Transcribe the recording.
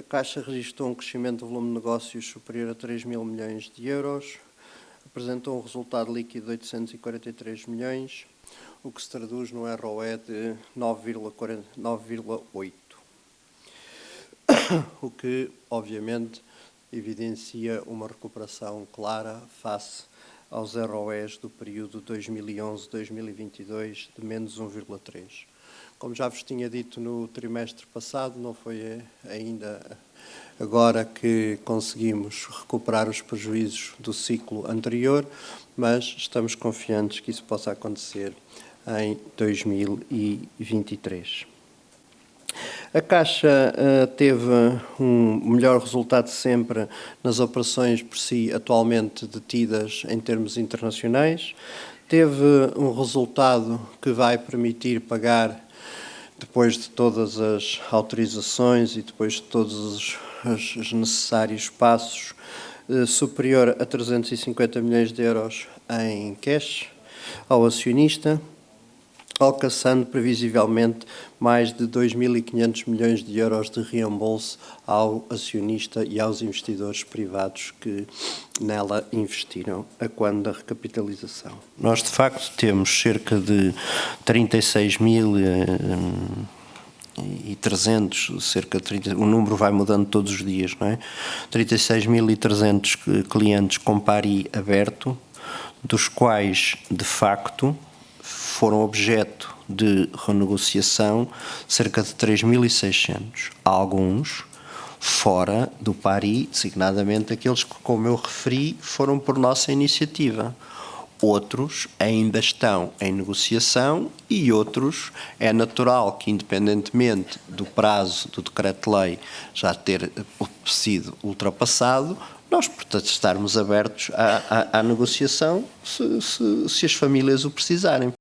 A Caixa registrou um crescimento do volume de negócios superior a 3 mil milhões de euros, apresentou um resultado líquido de 843 milhões, o que se traduz no ROE de 9,8. O que, obviamente, evidencia uma recuperação clara face aos ROEs do período 2011-2022 de menos 1,3. Como já vos tinha dito no trimestre passado, não foi ainda agora que conseguimos recuperar os prejuízos do ciclo anterior, mas estamos confiantes que isso possa acontecer em 2023. A Caixa uh, teve um melhor resultado sempre nas operações por si atualmente detidas em termos internacionais. Teve um resultado que vai permitir pagar, depois de todas as autorizações e depois de todos os, os necessários passos, uh, superior a 350 milhões de euros em cash ao acionista alcançando previsivelmente mais de 2.500 milhões de euros de reembolso ao acionista e aos investidores privados que nela investiram a quando da recapitalização. Nós, de facto, temos cerca de 36 mil eh, e 300, cerca de 30, o número vai mudando todos os dias, não é? 36.300 clientes com pari aberto, dos quais, de facto, foram objeto de renegociação cerca de 3.600, alguns fora do PARI, designadamente aqueles que, como eu referi, foram por nossa iniciativa. Outros ainda estão em negociação e outros é natural que, independentemente do prazo do decreto-lei já ter sido ultrapassado, nós, portanto, estarmos abertos à, à, à negociação se, se, se, as famílias o precisarem.